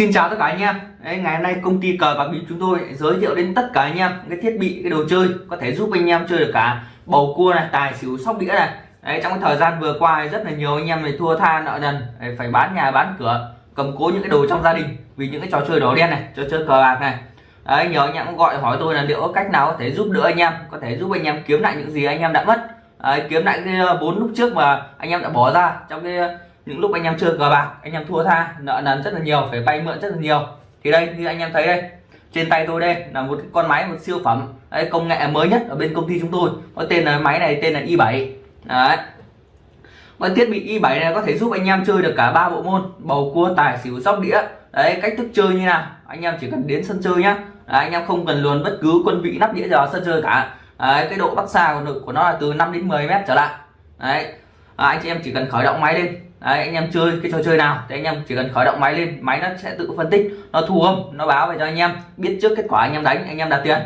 Xin chào tất cả anh em. Đấy, Ngày hôm nay công ty cờ bạc bịp chúng tôi giới thiệu đến tất cả anh em cái thiết bị cái đồ chơi có thể giúp anh em chơi được cả bầu cua này tài xỉu sóc đĩa này. Đấy, trong cái thời gian vừa qua rất là nhiều anh em này thua tha nợ nần phải bán nhà bán cửa cầm cố những cái đồ trong gia đình vì những cái trò chơi đỏ đen này trò chơi cờ bạc này. Đấy, nhiều anh em cũng gọi hỏi tôi là liệu có cách nào có thể giúp đỡ anh em có thể giúp anh em kiếm lại những gì anh em đã mất. Đấy, kiếm lại cái vốn bốn lúc trước mà anh em đã bỏ ra trong cái những lúc anh em chơi cờ bạc anh em thua tha nợ nần rất là nhiều phải vay mượn rất là nhiều. Thì đây như anh em thấy đây trên tay tôi đây là một con máy một siêu phẩm. Đấy, công nghệ mới nhất ở bên công ty chúng tôi. Có tên là máy này tên là i7 đấy. Với thiết bị i7 này có thể giúp anh em chơi được cả ba bộ môn bầu cua tài xỉu sóc đĩa. Đấy cách thức chơi như nào? Anh em chỉ cần đến sân chơi nhá. Đấy, anh em không cần luồn bất cứ quân vị nắp đĩa vào sân chơi cả. Đấy, cái độ bắc xa của, của nó là từ 5 đến 10 mét trở lại. Đấy. À, anh chị em chỉ cần khởi động máy lên. Đấy, anh em chơi cái trò chơi nào thì anh em chỉ cần khởi động máy lên máy nó sẽ tự phân tích nó thu âm nó báo về cho anh em biết trước kết quả anh em đánh anh em đặt tiền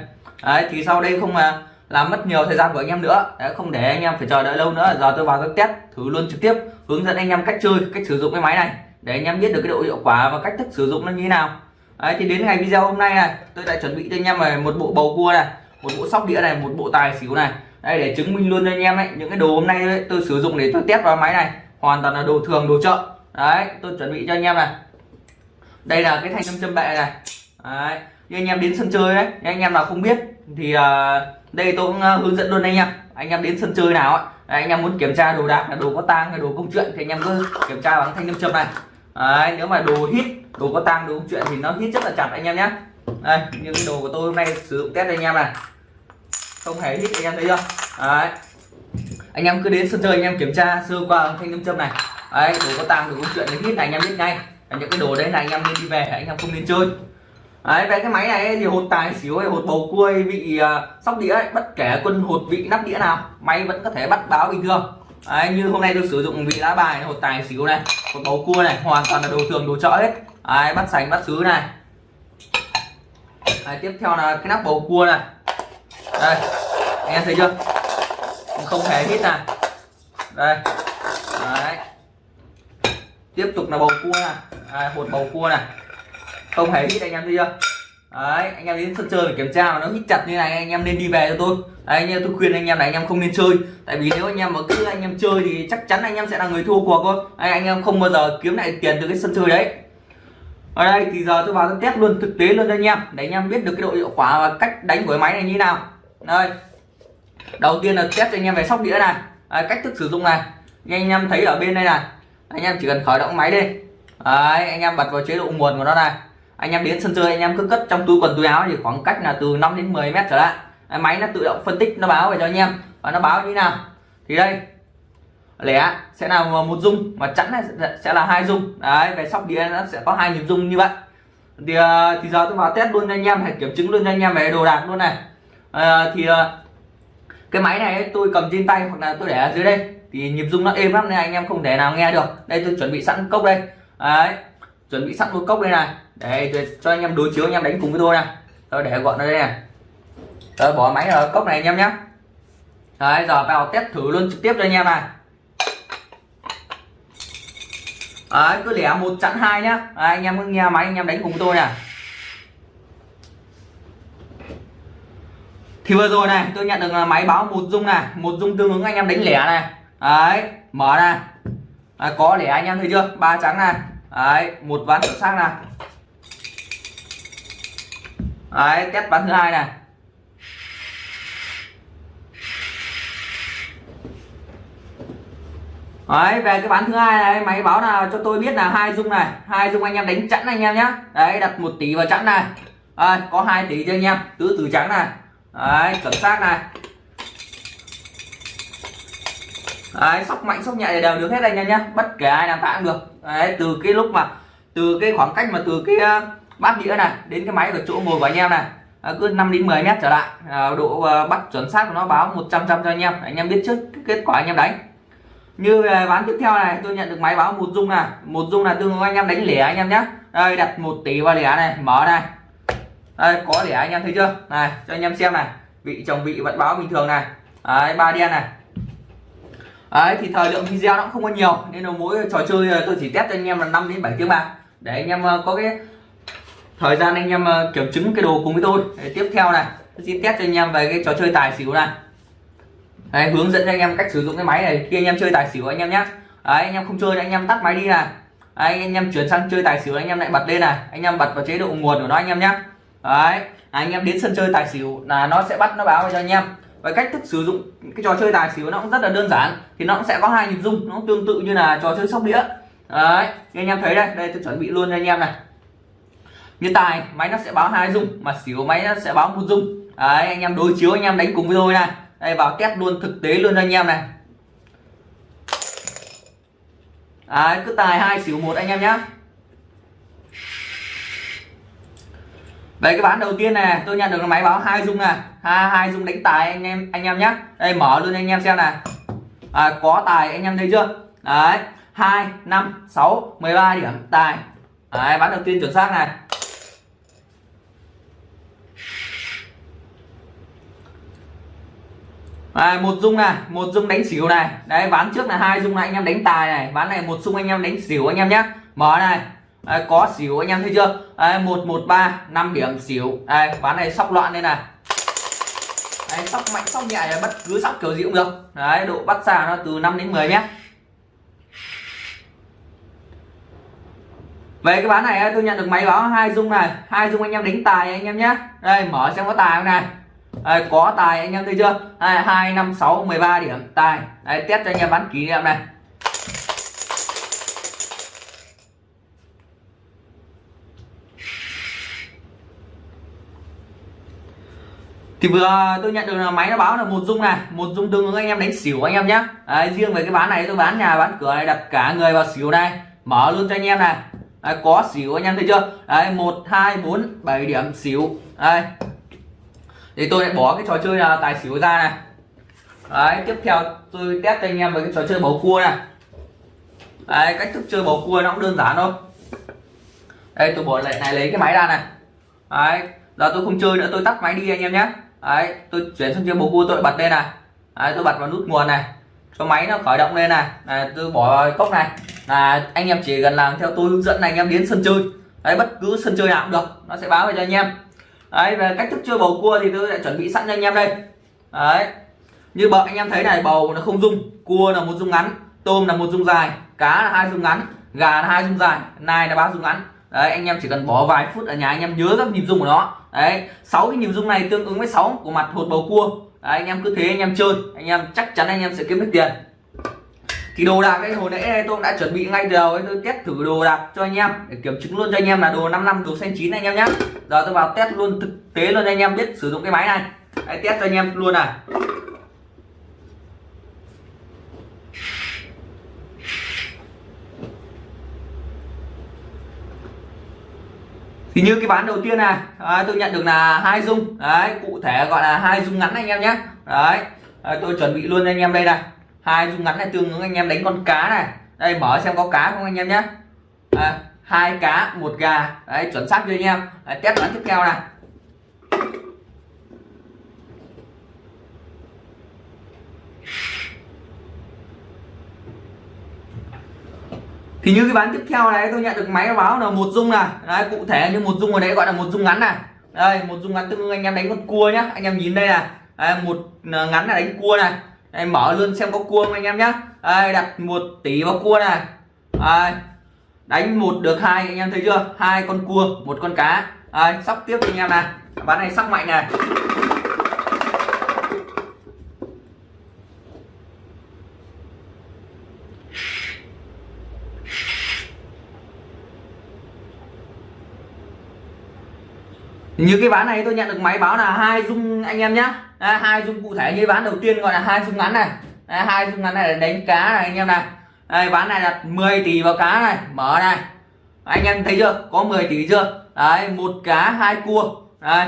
đấy thì sau đây không mà làm mất nhiều thời gian của anh em nữa đấy, không để anh em phải chờ đợi lâu nữa giờ tôi vào các test thử luôn trực tiếp hướng dẫn anh em cách chơi cách sử dụng cái máy này để anh em biết được cái độ hiệu quả và cách thức sử dụng nó như thế nào đấy thì đến ngày video hôm nay này tôi đã chuẩn bị cho anh em này một bộ bầu cua này một bộ sóc đĩa này một bộ tài xỉu này đây để chứng minh luôn cho anh em ấy những cái đồ hôm nay ấy, tôi sử dụng để tôi test vào máy này hoàn toàn là đồ thường đồ chợ. Đấy tôi chuẩn bị cho anh em này. Đây là cái thanh nam châm bệ này. Đấy như anh em đến sân chơi đấy anh em nào không biết thì uh, đây tôi cũng ờ, hướng dẫn luôn anh em. Anh em đến sân chơi nào ấy, đấy, anh em muốn kiểm tra đồ đạc là đồ có tang hay đồ công chuyện thì anh em cứ kiểm tra bằng thanh nam châm này. Đấy, nếu mà đồ hít đồ có tang đồ công chuyện thì nó hít rất là chặt anh em nhé. Đây như cái đồ của tôi hôm nay sử dụng test anh em này. Không hề hít anh em thấy chưa? Đấy anh em cứ đến sân chơi anh em kiểm tra sơ qua thanh nam châm này. Đấy đồ có tàng đồ có chuyện đến hít này anh em biết ngay. Những cái đồ đấy là anh em nên đi về anh em không nên chơi. Đấy về cái máy này thì hột tài xỉu hay hột bầu cua vị uh, sóc đĩa ấy, bất kể quân hột vị nắp đĩa nào máy vẫn có thể bắt báo bình thường. Đấy, như hôm nay tôi sử dụng vị lá bài hột tài xỉu này hột bầu cua này hoàn toàn là đồ thường đồ chợ hết. Đấy, bắt sành bắt sứ này. Đấy, tiếp theo là cái nắp bầu cua này. Đây anh em thấy chưa? Không hề hít này đây đấy tiếp tục là bầu cua này à, hột bầu cua này không hề hít anh em thấy chưa đấy anh em đến sân chơi phải kiểm tra mà nó hít chặt như này anh em nên đi về cho tôi đấy anh em tôi khuyên anh em này anh em không nên chơi tại vì nếu anh em mà cứ anh em chơi thì chắc chắn anh em sẽ là người thua cuộc thôi đấy, anh em không bao giờ kiếm lại tiền từ cái sân chơi đấy ở đây thì giờ tôi vào tôi test luôn thực tế luôn cho anh em để anh em biết được cái độ hiệu quả và cách đánh của cái máy này như nào đây đầu tiên là test cho anh em về sóc đĩa này. Đấy, cách thức sử dụng này. Như anh em thấy ở bên đây này. Anh em chỉ cần khởi động máy lên đấy, anh em bật vào chế độ nguồn của nó này. Anh em đến sân chơi anh em cứ cất trong túi quần túi áo thì khoảng cách là từ 5 đến 10 mét trở lại. Đấy, máy nó tự động phân tích nó báo về cho anh em. Và nó báo như nào? Thì đây. Lẻ sẽ là một dung mà chẵn này sẽ là hai dung. Đấy về sóc đĩa nó sẽ có hai nhịp dung như vậy. Thì, ờ, thì giờ tôi vào test luôn cho anh em hãy kiểm chứng luôn cho anh em về đồ đạc luôn này. À, thì ờ, cái máy này tôi cầm trên tay hoặc là tôi để ở dưới đây. Thì nhịp rung nó êm lắm nên anh em không thể nào nghe được. Đây tôi chuẩn bị sẵn cốc đây. Đấy chuẩn bị sẵn một cốc đây này. Để cho anh em đối chiếu anh em đánh cùng với tôi này. Tôi để gọn ở đây này. Tôi bỏ máy ở cốc này anh em nhé. Đấy giờ vào test thử luôn trực tiếp cho anh em này. Đấy cứ lẻ một chặn hai nhá. Đấy, anh em cứ nghe máy anh em đánh cùng với tôi này. Thì vừa rồi này tôi nhận được máy báo một dung này một dung tương ứng anh em đánh lẻ này. Đấy mở này. Đấy, có lẻ anh em thấy chưa? Ba trắng này. Đấy một ván chuẩn xác này. Đấy test ván thứ hai này. Đấy, về cái bán thứ hai này máy báo nào cho tôi biết là hai dung này. Hai dung anh em đánh chẵn anh em nhé đấy đặt một tỷ vào chẵn này. À, có hai tỷ cho anh em. Tứ tử trắng này đấy chuẩn xác này. Đấy sóc mạnh sóc nhẹ đều được hết anh em nhé. Bất kể ai làm tạ cũng được. Đấy từ cái lúc mà từ cái khoảng cách mà từ cái uh, bát đĩa này đến cái máy ở chỗ ngồi của anh em này à, cứ 5 đến 10 mét trở lại. À, độ uh, bắt chuẩn xác của nó báo 100 trăm cho anh em. Anh em biết trước kết quả anh em đánh. Như uh, bán tiếp theo này tôi nhận được máy báo một dung này. Một dung là tương ứng anh em đánh lẻ anh em nhé. Đây đặt một tỷ vào lẻ này mở này đây có để anh em thấy chưa này cho anh em xem này vị chồng vị vẫn báo bình thường này đấy ba đen này đấy thì thời lượng video nó cũng không có nhiều nên là mỗi trò chơi tôi chỉ test cho anh em là 5 đến 7 tiếng bạc để anh em có cái thời gian anh em kiểm chứng cái đồ cùng với tôi Đấy, tiếp theo này tôi xin test cho anh em về cái trò chơi tài xỉu này Đấy, hướng dẫn cho anh em cách sử dụng cái máy này khi anh em chơi tài xỉu anh em nhé Đấy, anh em không chơi anh em tắt máy đi này Đấy, anh em chuyển sang chơi tài xỉu anh em lại bật lên này anh em bật vào chế độ nguồn của nó anh em nhé Đấy, anh em đến sân chơi tài xỉu là nó sẽ bắt nó báo cho anh em. Và cách thức sử dụng cái trò chơi tài xỉu nó cũng rất là đơn giản thì nó cũng sẽ có hai nhịp dung nó tương tự như là trò chơi sóc đĩa. Đấy như anh em thấy đây đây tôi chuẩn bị luôn cho anh em này. Như tài máy nó sẽ báo hai dung mà xỉu máy nó sẽ báo một dung. Đấy anh em đối chiếu anh em đánh cùng với tôi này. Đây vào test luôn thực tế luôn cho anh em này. Đấy cứ tài hai xỉu một anh em nhé Đấy cái bán đầu tiên này tôi nhận được máy báo hai dung này hai hai dung đánh tài anh em anh em nhé đây mở luôn anh em xem này à, có tài anh em thấy chưa? Đấy hai năm sáu mười ba điểm tài. Đấy bán đầu tiên chuẩn xác này. À, một dung này một dung đánh xỉu này. Đấy ván trước là hai dung này anh em đánh tài này. Ván này một dung anh em đánh xỉu anh em nhé mở này đấy, có xỉu anh em thấy chưa? Đấy, một một ba năm điểm xỉu Đấy, ván này sóc loạn đây này. Đấy, sóc mạnh sóc nhẹ là bất cứ sóc kiểu gì cũng được. Đấy độ bắt xa nó từ 5 đến 10 mét về cái ván này tôi nhận được máy báo hai dung này. Hai dung anh em đánh tài anh em nhé. Đây mở xem có tài không này. Đây, có tài anh em thấy chưa? Hai năm sáu mười ba điểm tài. Đây test cho anh em bán kỷ niệm này. Thì vừa tôi nhận được là máy nó báo là một dung này một dung tương ứng anh em đánh xỉu anh em nhé Đấy, riêng về cái bán này tôi bán nhà bán cửa này đặt cả người vào xỉu này mở luôn cho anh em này. Đấy, có xỉu anh em thấy chưa? Đấy, 1 2 4 7 điểm xỉu. Đây. Thì tôi lại bỏ cái trò chơi là tài xỉu ra này. Đấy, tiếp theo tôi test cho anh em về cái trò chơi bầu cua này. Đấy, cách thức chơi bầu cua nó cũng đơn giản thôi. Đây tôi bỏ lại này lấy cái máy ra này. Đấy, giờ tôi không chơi nữa tôi tắt máy đi anh em nhé đấy tôi chuyển sang chơi bầu cua tôi bật lên này. Đấy, tôi bật vào nút nguồn này. Cho máy nó khởi động lên này. Đấy, tôi bỏ cốc này. Là anh em chỉ cần làm theo tôi hướng dẫn này anh em đến sân chơi. Đấy bất cứ sân chơi nào cũng được. Nó sẽ báo về cho anh em. Đấy về cách thức chơi bầu cua thì tôi đã chuẩn bị sẵn cho anh em đây. Đấy. Như bọn anh em thấy này bầu nó không dung cua là một dung ngắn tôm là một dung dài cá là hai dung ngắn gà là hai dung dài nai là ba dung ngắn đấy anh em chỉ cần bỏ vài phút ở nhà anh em nhớ các nhịp dung của nó. Đấy sáu cái nhịp dung này tương ứng với 6 của mặt hột bầu cua. Đấy, anh em cứ thế anh em chơi. Anh em chắc chắn anh em sẽ kiếm được tiền. Thì đồ đạc cái hồi nãy tôi cũng đã chuẩn bị ngay từ đầu tôi test thử đồ đạc cho anh em để kiểm chứng luôn cho anh em là đồ 5 năm đồ xanh chín anh em nhé giờ tôi vào test luôn thực tế luôn cho anh em biết sử dụng cái máy này. Đấy, test cho anh em luôn này. Thì như cái bán đầu tiên này đấy, tôi nhận được là hai dung. Đấy cụ thể gọi là hai dung ngắn anh em nhé. Đấy, tôi chuẩn bị luôn anh em đây này. Hai dung ngắn này tương ứng anh em đánh con cá này. Đây mở xem có cá không anh em nhé. À, hai cá một gà. Đấy chuẩn xác cho anh em? Đấy, test bán tiếp theo này. Thì như cái bán tiếp theo này tôi nhận được máy báo là một dung này. Đấy, cụ thể như một dung ở đấy gọi là một dung ngắn này. Đây một dung ngắn tương anh em đánh con cua nhá. Anh em nhìn đây này. Đây, một ờ, ngắn là đánh cua này. Em mở luôn xem có cua không anh em nhá. Đây, đặt một tỷ vào cua này. Đây, đánh một được hai anh em thấy chưa? Hai con cua một con cá. Đây, sóc tiếp cho anh em này. Bán này sóc mạnh này. Như cái ván này tôi nhận được máy báo là hai dung anh em nhé hai dung cụ thể như ván đầu tiên gọi là hai dung ngắn này. Hai dung ngắn này là đánh cá này anh em này. Đây ván này đặt 10 tỷ vào cá này. Mở này. Anh em thấy chưa? Có 10 tỷ chưa? Đấy một cá hai cua. Đây.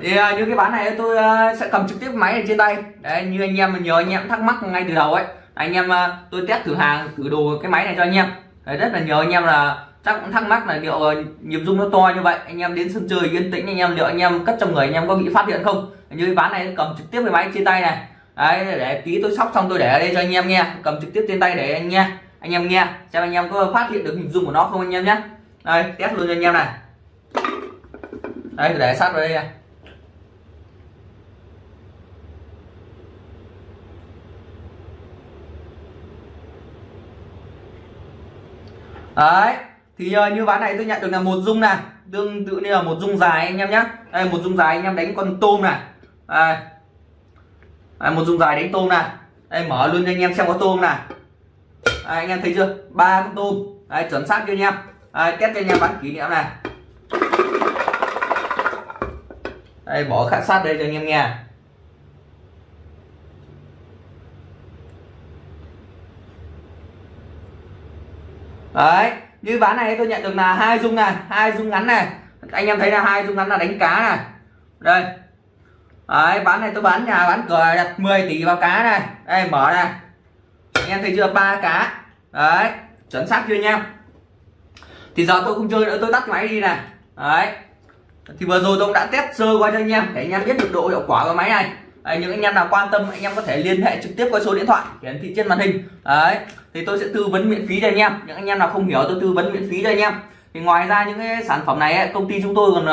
Thì uh, như cái bán này tôi uh, sẽ cầm trực tiếp máy ở trên tay. Đấy như anh em nhờ anh em thắc mắc ngay từ đầu ấy. Anh em uh, tôi test thử hàng thử đồ cái máy này cho anh em. Đấy, rất là nhớ anh em là chắc cũng thắc mắc là liệu ờ, nhịp dung nó to như vậy, anh em đến sân chơi yên tĩnh, anh em, liệu anh em cất trong người anh em có bị phát hiện không? Như cái ván này cầm trực tiếp với máy trên tay này. Đấy, để tí tôi sóc xong tôi để ở đây cho anh em nghe. Cầm trực tiếp trên tay để anh nghe, anh em nghe, xem anh em có phát hiện được nhịp dung của nó không anh em nhé. Đây, test luôn cho anh em này. Đây, để sát vào đây này. Đấy thì uh, như ván này tôi nhận được là một dung này. Tương tự như là một dung dài anh em nhé đây một dung dài anh em đánh con tôm này. Đây. đây một dung dài đánh tôm này. Đây mở luôn cho anh em xem có tôm này. Đây, anh em thấy chưa? Ba con tôm. Đây, chuẩn xác cho anh em? Đây, test cho anh em bán kỷ niệm này. Đây bỏ khát sát đây cho anh em nghe. Đấy như ván này tôi nhận được là hai dung này, hai dung ngắn này. Anh em thấy là hai dung ngắn là đánh cá này. Đây. Đấy bán này tôi bán nhà bán cửa đặt 10 tỷ vào cá này. Đây, mở này. Anh em thấy chưa? Ba cá. Đấy, chuẩn xác chưa anh em? Thì giờ tôi không chơi nữa, tôi tắt máy đi này. Đấy. Thì vừa rồi tôi cũng đã test sơ qua cho anh em, để anh em biết được độ hiệu quả của máy này đấy, những anh em nào quan tâm anh em có thể liên hệ trực tiếp qua số điện thoại hiển thị trên màn hình. Đấy thì tôi sẽ tư vấn miễn phí cho anh em. Những anh em nào không hiểu tôi tư vấn miễn phí cho anh em. Thì ngoài ra những cái sản phẩm này ấy, công ty chúng tôi còn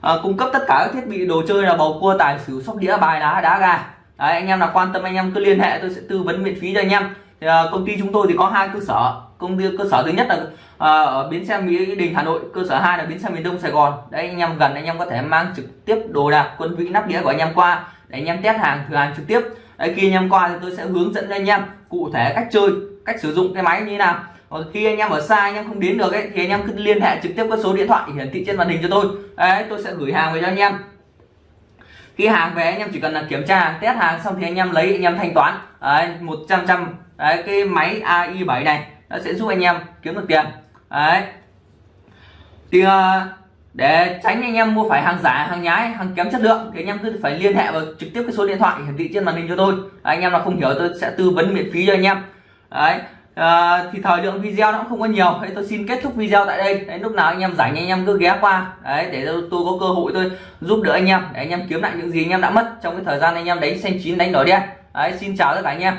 à, cung cấp tất cả các thiết bị đồ chơi là bầu cua tài xỉu sóc đĩa bài đá đá gà. Đấy, anh em nào quan tâm anh em cứ liên hệ tôi sẽ tư vấn miễn phí cho anh em. Thì, à, công ty chúng tôi thì có hai cơ sở. Công ty cơ sở thứ nhất là à, ở bến xe mỹ đình hà nội. Cơ sở hai là bến xe miền đông sài gòn. Đấy anh em gần anh em có thể mang trực tiếp đồ đạc quân vị nắp đĩa của anh em qua để anh em test hàng thử hàng trực tiếp đấy khi anh em qua thì tôi sẽ hướng dẫn cho anh em cụ thể cách chơi cách sử dụng cái máy như thế nào còn khi anh em ở xa anh em không đến được ấy thì anh em cứ liên hệ trực tiếp với số điện thoại hiển thị trên màn hình cho tôi đấy tôi sẽ gửi hàng về cho anh em khi hàng về anh em chỉ cần là kiểm tra test hàng xong thì anh em lấy anh em thanh toán đấy, 100 trăm đấy, cái máy AI 7 này nó sẽ giúp anh em kiếm được tiền đấy thì uh, để tránh anh em mua phải hàng giả hàng nhái hàng kém chất lượng thì anh em cứ phải liên hệ vào trực tiếp cái số điện thoại hiển thị trên màn hình cho tôi. Đấy, anh em nào không hiểu tôi sẽ tư vấn miễn phí cho anh em. Đấy à, thì thời lượng video nó cũng không có nhiều. Đấy tôi xin kết thúc video tại đây. Đấy, lúc nào anh em rảnh anh em cứ ghé qua. Đấy để tôi có cơ hội tôi giúp đỡ anh em để anh em kiếm lại những gì anh em đã mất trong cái thời gian anh em đánh xanh chín đánh đỏ đen. Đấy xin chào tất cả anh em.